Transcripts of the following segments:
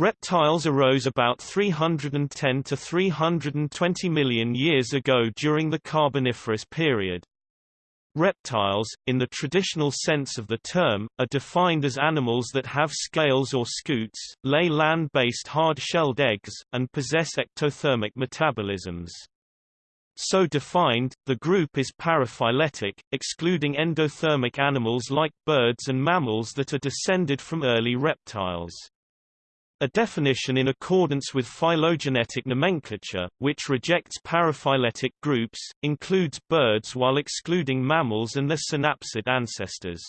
Reptiles arose about 310 to 320 million years ago during the Carboniferous period. Reptiles, in the traditional sense of the term, are defined as animals that have scales or scutes, lay land-based hard-shelled eggs, and possess ectothermic metabolisms. So defined, the group is paraphyletic, excluding endothermic animals like birds and mammals that are descended from early reptiles. A definition in accordance with phylogenetic nomenclature, which rejects paraphyletic groups, includes birds while excluding mammals and their synapsid ancestors.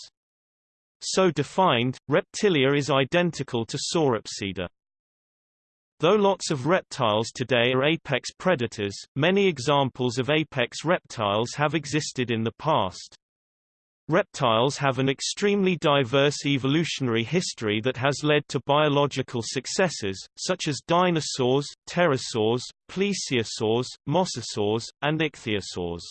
So defined, Reptilia is identical to Sauropsida. Though lots of reptiles today are apex predators, many examples of apex reptiles have existed in the past. Reptiles have an extremely diverse evolutionary history that has led to biological successes, such as dinosaurs, pterosaurs, plesiosaurs, mosasaurs, and ichthyosaurs.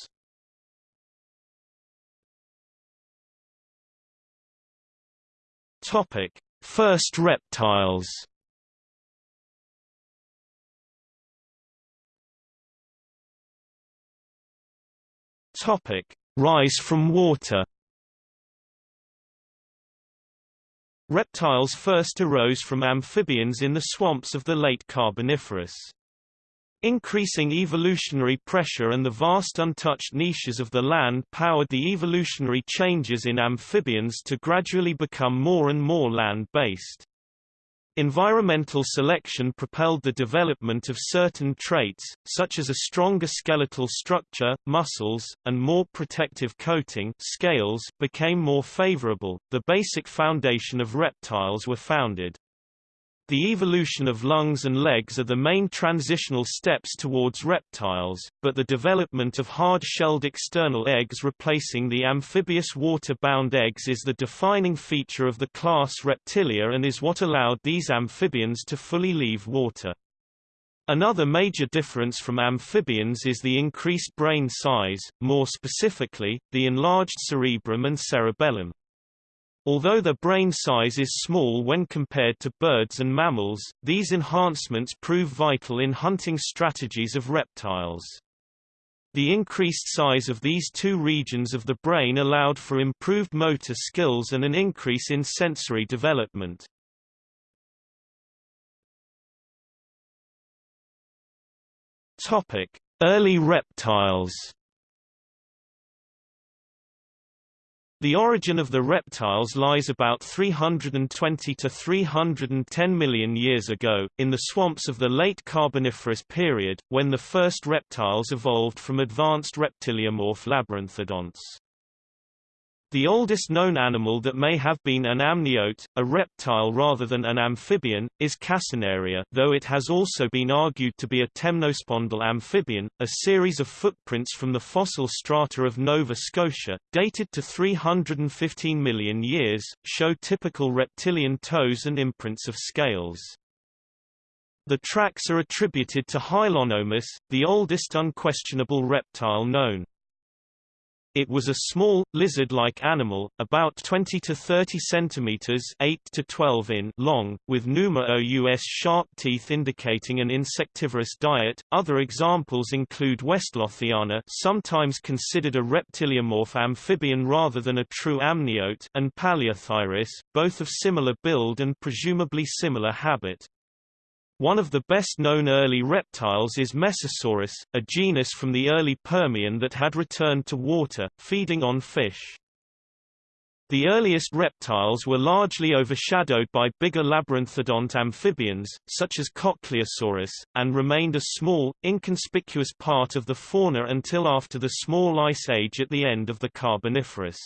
Topic: First reptiles. Topic: Rise from water. Reptiles first arose from amphibians in the swamps of the late Carboniferous. Increasing evolutionary pressure and the vast untouched niches of the land powered the evolutionary changes in amphibians to gradually become more and more land-based. Environmental selection propelled the development of certain traits, such as a stronger skeletal structure, muscles, and more protective coating scales became more favorable. The basic foundation of reptiles were founded. The evolution of lungs and legs are the main transitional steps towards reptiles, but the development of hard-shelled external eggs replacing the amphibious water-bound eggs is the defining feature of the class Reptilia and is what allowed these amphibians to fully leave water. Another major difference from amphibians is the increased brain size, more specifically, the enlarged cerebrum and cerebellum. Although the brain size is small when compared to birds and mammals, these enhancements prove vital in hunting strategies of reptiles. The increased size of these two regions of the brain allowed for improved motor skills and an increase in sensory development. Early reptiles. The origin of the reptiles lies about 320 to 310 million years ago, in the swamps of the late Carboniferous period, when the first reptiles evolved from advanced reptiliomorph labyrinthodonts. The oldest known animal that may have been an amniote, a reptile rather than an amphibian, is Casineria though it has also been argued to be a temnospondyl amphibian. A series of footprints from the fossil strata of Nova Scotia, dated to 315 million years, show typical reptilian toes and imprints of scales. The tracks are attributed to Hylonomus, the oldest unquestionable reptile known. It was a small, lizard-like animal, about 20 to 30 centimeters 8 to 12 in long, with numerous sharp teeth indicating an insectivorous diet. Other examples include Westlothiana sometimes considered a reptiliomorph amphibian rather than a true amniote and Paleothyris, both of similar build and presumably similar habit. One of the best-known early reptiles is Mesosaurus, a genus from the early Permian that had returned to water, feeding on fish. The earliest reptiles were largely overshadowed by bigger labyrinthodont amphibians, such as Cochleosaurus, and remained a small, inconspicuous part of the fauna until after the Small Ice Age at the end of the Carboniferous.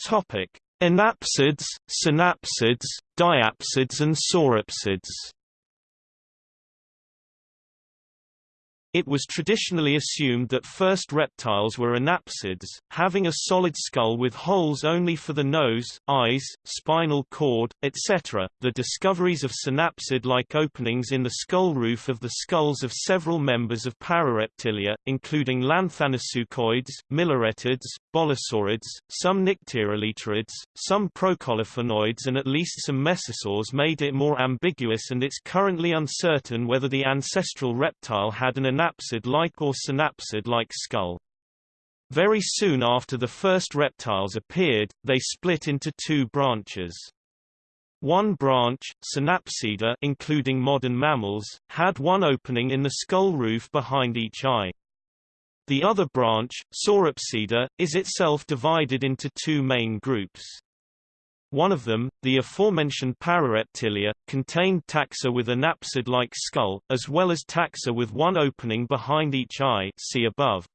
Topic: Anapsids, synapsids, diapsids and sauropsids It was traditionally assumed that first reptiles were anapsids, having a solid skull with holes only for the nose, eyes, spinal cord, etc. The discoveries of synapsid-like openings in the skull roof of the skulls of several members of Parareptilia, including Lanthanasuchoids, Milleretids, Bolosaurids, some Nycteroleterids, some Procolophonoids and at least some Mesosaurs made it more ambiguous and it's currently uncertain whether the ancestral reptile had an anapsid-like or synapsid-like skull. Very soon after the first reptiles appeared, they split into two branches. One branch, Synapsida including modern mammals, had one opening in the skull roof behind each eye. The other branch, Sauropsida, is itself divided into two main groups. One of them, the aforementioned Parareptilia, contained taxa with anapsid-like skull, as well as taxa with one opening behind each eye see above.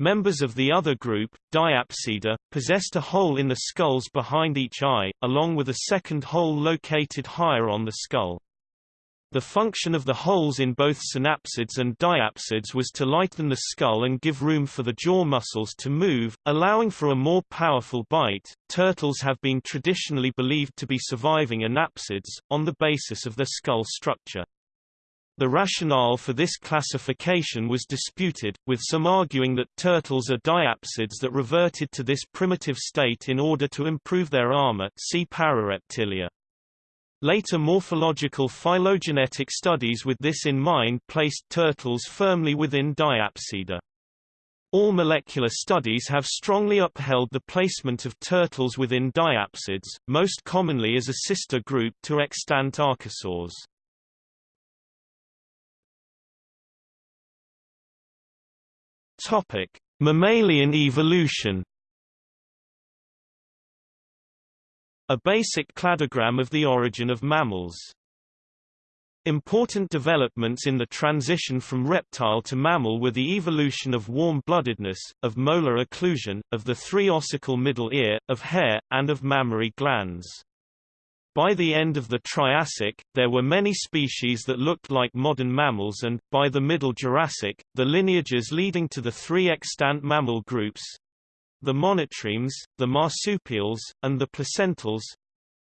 Members of the other group, Diapsida, possessed a hole in the skulls behind each eye, along with a second hole located higher on the skull. The function of the holes in both synapsids and diapsids was to lighten the skull and give room for the jaw muscles to move, allowing for a more powerful bite. Turtles have been traditionally believed to be surviving anapsids, on the basis of their skull structure. The rationale for this classification was disputed, with some arguing that turtles are diapsids that reverted to this primitive state in order to improve their armor see Parareptilia. Later morphological phylogenetic studies with this in mind placed turtles firmly within Diapsida. All molecular studies have strongly upheld the placement of turtles within diapsids, most commonly as a sister group to extant archosaurs. Topic: Mammalian evolution A basic cladogram of the origin of mammals. Important developments in the transition from reptile to mammal were the evolution of warm-bloodedness, of molar occlusion, of the three-ossicle middle ear, of hair, and of mammary glands. By the end of the Triassic, there were many species that looked like modern mammals and, by the Middle Jurassic, the lineages leading to the three extant mammal groups, the monotremes, the marsupials, and the placentals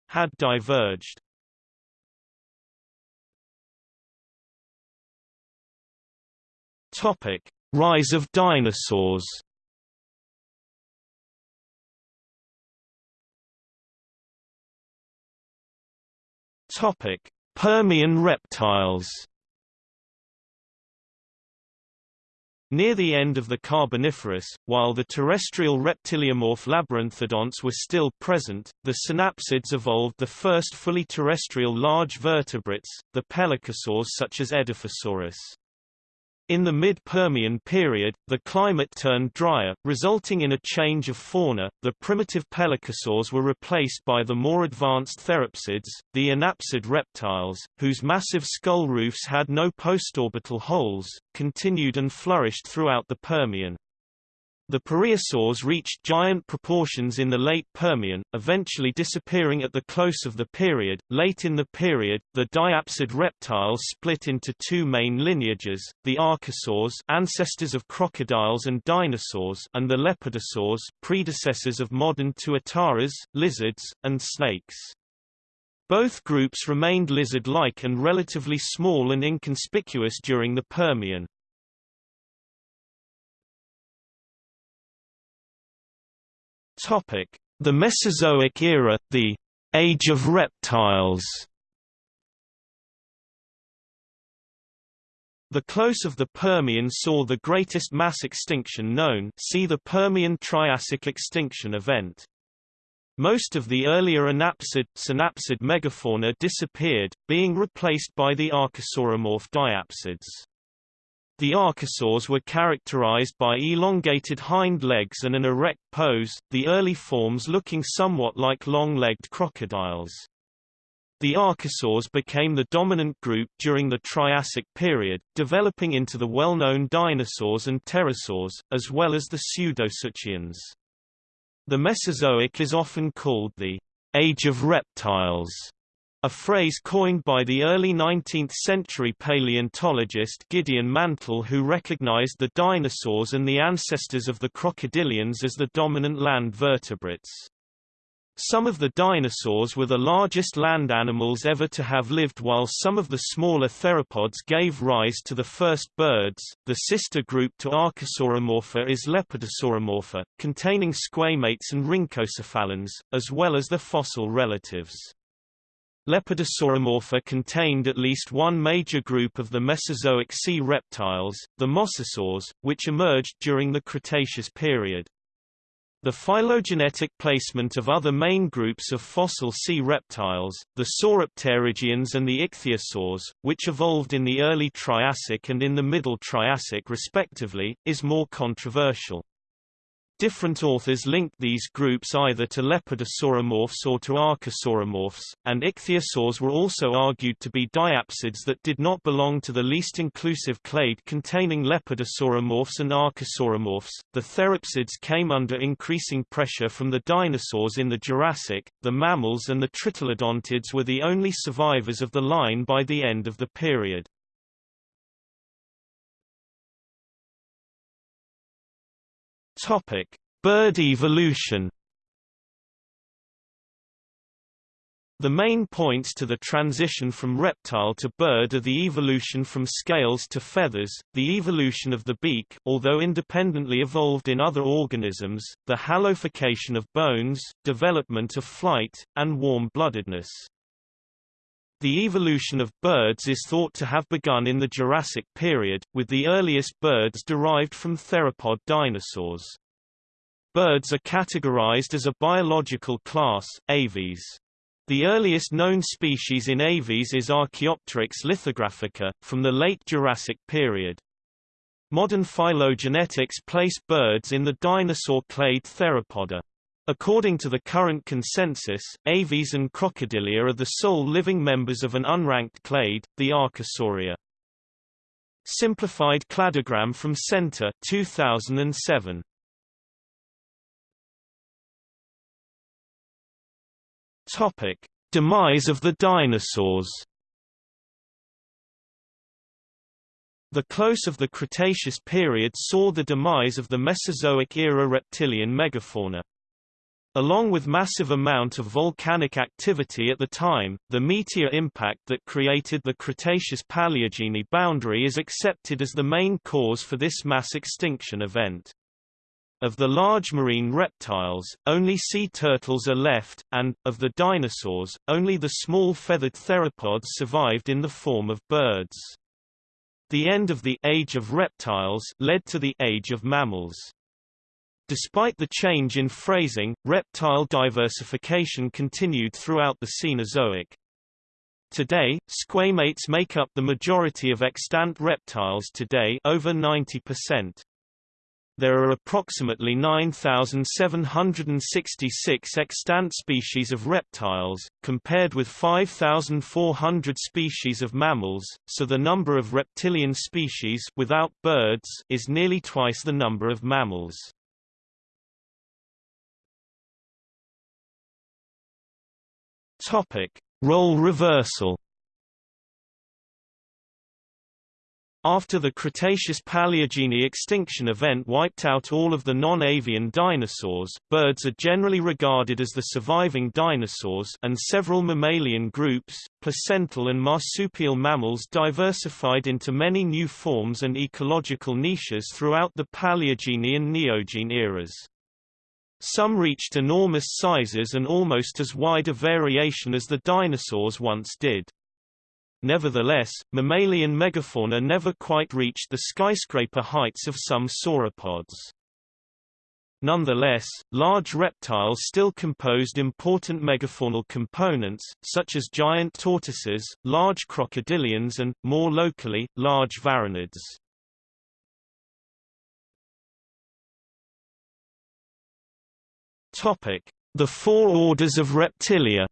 had diverged. Topic: Rise of dinosaurs. Topic: Permian reptiles. Near the end of the Carboniferous, while the terrestrial reptiliomorph labyrinthodonts were still present, the synapsids evolved the first fully terrestrial large vertebrates, the pelycosaurs such as Edaphosaurus. In the mid-Permian period, the climate turned drier, resulting in a change of fauna. The primitive pelycosaurs were replaced by the more advanced therapsids, the anapsid reptiles, whose massive skull roofs had no postorbital holes, continued and flourished throughout the Permian. The pareiasaurs reached giant proportions in the late Permian, eventually disappearing at the close of the period. Late in the period, the diapsid reptiles split into two main lineages: the archosaurs, ancestors of crocodiles and dinosaurs, and the lepidosaurs, predecessors of modern tuataras, lizards, and snakes. Both groups remained lizard-like and relatively small and inconspicuous during the Permian. Topic: The Mesozoic era, the Age of Reptiles. The close of the Permian saw the greatest mass extinction known see the Permian-Triassic extinction event. Most of the earlier anapsid, synapsid megafauna disappeared, being replaced by the archosauromorph diapsids. The archosaurs were characterized by elongated hind legs and an erect pose, the early forms looking somewhat like long-legged crocodiles. The archosaurs became the dominant group during the Triassic period, developing into the well-known dinosaurs and pterosaurs, as well as the pseudosuchians. The Mesozoic is often called the Age of Reptiles, a phrase coined by the early 19th-century paleontologist Gideon Mantell who recognized the dinosaurs and the ancestors of the crocodilians as the dominant land vertebrates. Some of the dinosaurs were the largest land animals ever to have lived while some of the smaller theropods gave rise to the first birds. The sister group to Archosauromorpha is Lepidosauromorpha, containing squamates and rhynchocephalans, as well as the fossil relatives. Lepidosauromorpha contained at least one major group of the Mesozoic sea reptiles, the mosasaurs, which emerged during the Cretaceous period. The phylogenetic placement of other main groups of fossil sea reptiles, the sauropterygians and the ichthyosaurs, which evolved in the early Triassic and in the Middle Triassic respectively, is more controversial. Different authors linked these groups either to lepidosauromorphs or to archosauromorphs, and ichthyosaurs were also argued to be diapsids that did not belong to the least inclusive clade containing lepidosauromorphs and archosauromorphs. The therapsids came under increasing pressure from the dinosaurs in the Jurassic. The mammals and the tritylodontids were the only survivors of the line by the end of the period. Topic: Bird evolution. The main points to the transition from reptile to bird are the evolution from scales to feathers, the evolution of the beak although independently evolved in other organisms, the halofication of bones, development of flight, and warm-bloodedness. The evolution of birds is thought to have begun in the Jurassic period, with the earliest birds derived from theropod dinosaurs. Birds are categorized as a biological class, aves. The earliest known species in aves is Archaeopteryx lithographica, from the late Jurassic period. Modern phylogenetics place birds in the dinosaur clade Theropoda. According to the current consensus, aves and crocodilia are the sole living members of an unranked clade, the Archosauria. Simplified cladogram from Senter 2007. Topic: Demise of the dinosaurs. The close of the Cretaceous period saw the demise of the Mesozoic-era reptilian megafauna. Along with massive amount of volcanic activity at the time, the meteor impact that created the Cretaceous-Paleogene boundary is accepted as the main cause for this mass extinction event. Of the large marine reptiles, only sea turtles are left, and, of the dinosaurs, only the small feathered theropods survived in the form of birds. The end of the Age of Reptiles led to the Age of Mammals. Despite the change in phrasing, reptile diversification continued throughout the Cenozoic. Today, squamates make up the majority of extant reptiles today over 90%. There are approximately 9,766 extant species of reptiles, compared with 5,400 species of mammals, so the number of reptilian species without birds is nearly twice the number of mammals. Topic: Role reversal After the Cretaceous-Paleogene extinction event wiped out all of the non-avian dinosaurs, birds are generally regarded as the surviving dinosaurs and several mammalian groups, placental and marsupial mammals diversified into many new forms and ecological niches throughout the Paleogene and Neogene eras. Some reached enormous sizes and almost as wide a variation as the dinosaurs once did. Nevertheless, mammalian megafauna never quite reached the skyscraper heights of some sauropods. Nonetheless, large reptiles still composed important megafaunal components, such as giant tortoises, large crocodilians and, more locally, large varanids. The four orders of reptilia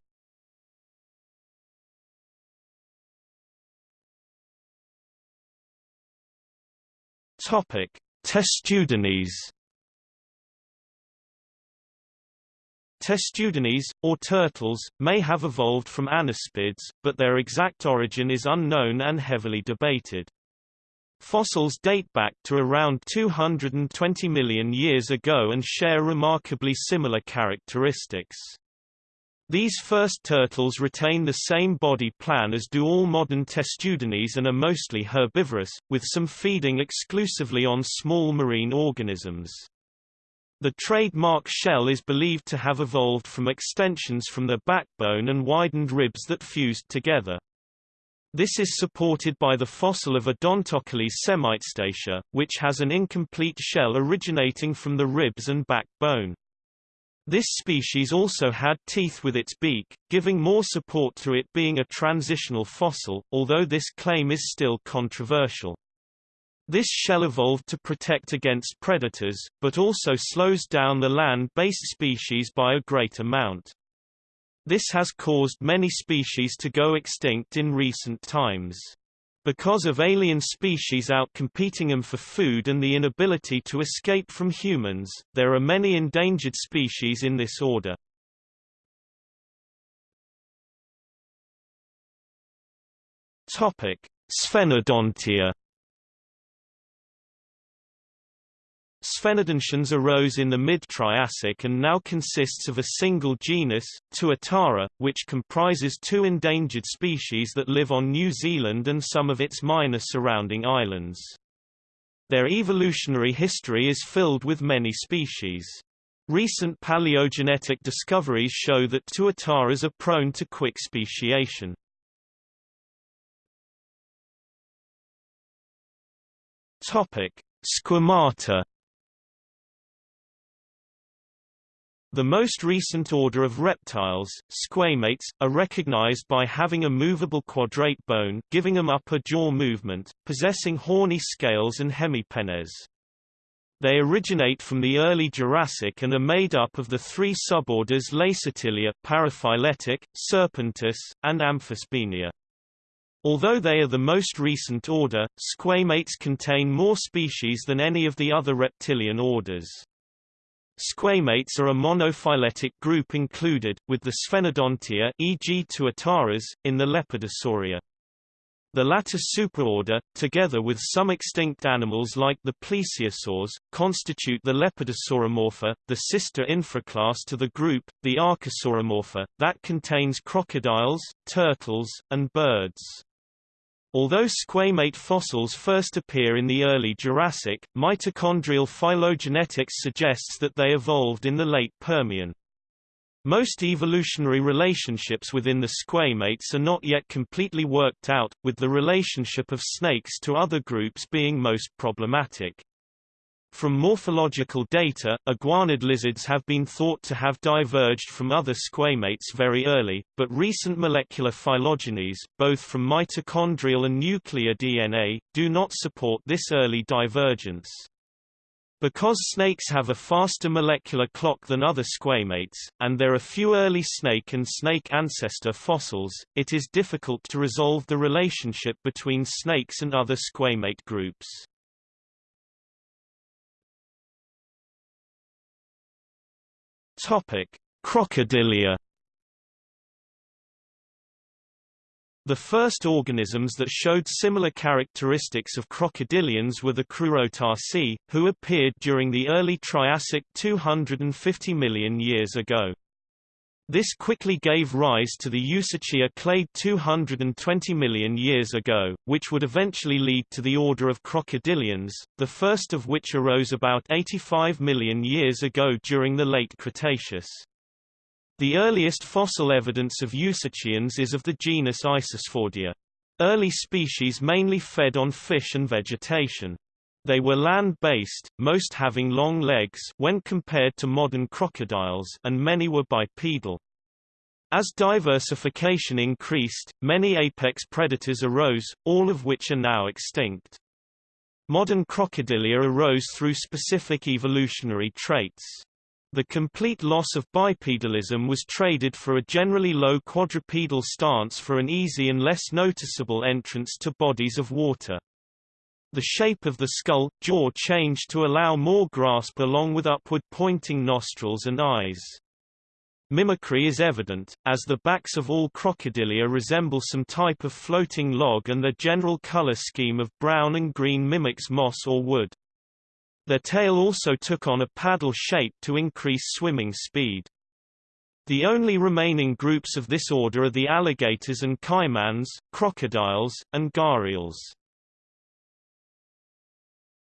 Topic: Testudines. Testudines, or turtles, may have evolved from anapsids, but their exact origin is unknown and heavily debated. Fossils date back to around 220 million years ago and share remarkably similar characteristics. These first turtles retain the same body plan as do all modern testudines and are mostly herbivorous, with some feeding exclusively on small marine organisms. The trademark shell is believed to have evolved from extensions from the backbone and widened ribs that fused together. This is supported by the fossil of Odontochelys semitestacea, which has an incomplete shell originating from the ribs and backbone. This species also had teeth with its beak, giving more support to it being a transitional fossil, although this claim is still controversial. This shell evolved to protect against predators, but also slows down the land-based species by a great amount. This has caused many species to go extinct in recent times. Because of alien species outcompeting them for food and the inability to escape from humans, there are many endangered species in this order. Topic: Sphenodontia Sphenodontians arose in the mid-Triassic and now consists of a single genus, Tuatara, which comprises two endangered species that live on New Zealand and some of its minor surrounding islands. Their evolutionary history is filled with many species. Recent paleogenetic discoveries show that tuataras are prone to quick speciation. Topic: Squamata The most recent order of reptiles, squamates, are recognized by having a movable quadrate bone giving them upper jaw movement, possessing horny scales and hemipenes. They originate from the early Jurassic and are made up of the three suborders Lacertilia paraphyletic, Serpentes, and Amphisbaenia. Although they are the most recent order, squamates contain more species than any of the other reptilian orders. Squamates are a monophyletic group included, with the Sphenodontia e.g. Tuataras, in the Lepidosauria. The latter superorder, together with some extinct animals like the plesiosaurs, constitute the Lepidosauromorpha, the sister infraclass to the group, the Archosauromorpha, that contains crocodiles, turtles, and birds. Although squamate fossils first appear in the early Jurassic, mitochondrial phylogenetics suggests that they evolved in the late Permian. Most evolutionary relationships within the squamates are not yet completely worked out, with the relationship of snakes to other groups being most problematic. From morphological data, iguanid lizards have been thought to have diverged from other squamates very early, but recent molecular phylogenies, both from mitochondrial and nuclear DNA, do not support this early divergence. Because snakes have a faster molecular clock than other squamates, and there are few early snake and snake ancestor fossils, it is difficult to resolve the relationship between snakes and other squamate groups. Topic: Crocodilia. The first organisms that showed similar characteristics of crocodilians were the Crurotarsi, who appeared during the early Triassic 250 million years ago. This quickly gave rise to the Eusuchia clade 220 million years ago, which would eventually lead to the order of crocodilians, the first of which arose about 85 million years ago during the late Cretaceous. The earliest fossil evidence of Eusuchians is of the genus Isisfordia. Early species mainly fed on fish and vegetation. They were land-based, most having long legs when compared to modern crocodiles and many were bipedal. As diversification increased, many apex predators arose, all of which are now extinct. Modern crocodilia arose through specific evolutionary traits. The complete loss of bipedalism was traded for a generally low quadrupedal stance for an easy and less noticeable entrance to bodies of water. The shape of the skull, jaw changed to allow more grasp along with upward pointing nostrils and eyes. Mimicry is evident, as the backs of all crocodilia resemble some type of floating log and their general color scheme of brown and green mimics moss or wood. Their tail also took on a paddle shape to increase swimming speed. The only remaining groups of this order are the alligators and caimans, crocodiles, and gharials.